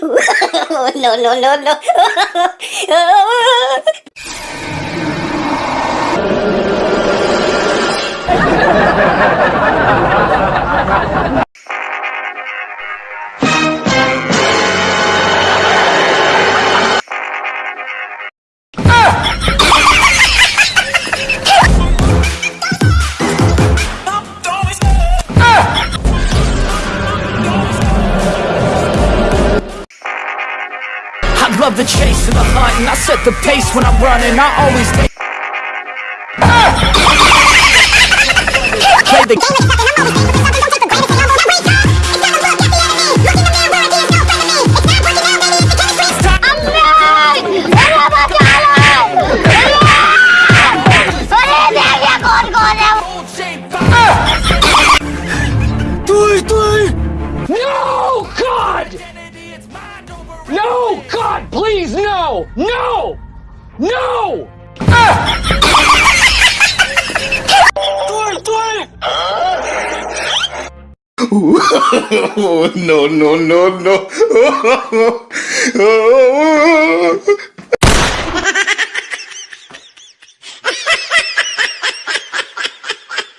no, no, no, no. I love the chase and the hunt And I set the pace when I'm running I always take Play the. No, God! Please, no! No! No! oh, no, no, no, no.